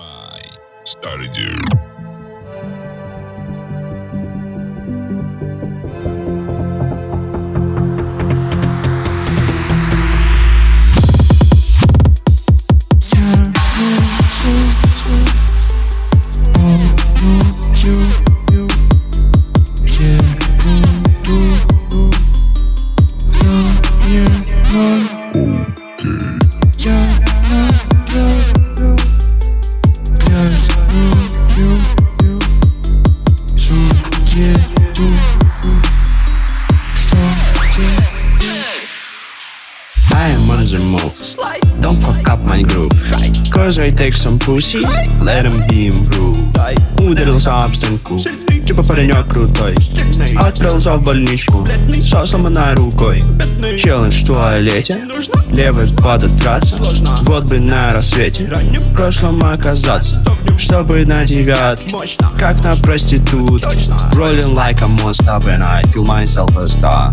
by Stardew. Dude. I am on the move. Don't fuck up my groove. Cause I take some pussies, let them be improved. Ударился об стенку, типа паренек крутой. Отправился в больничку, со сломанной рукой. Челлендж в туалете, левый подотраться. Вот бы на рассвете, в прошлом оказаться. Чтобы на девятке, как на проститут. Rolling like a monster when I feel myself a star.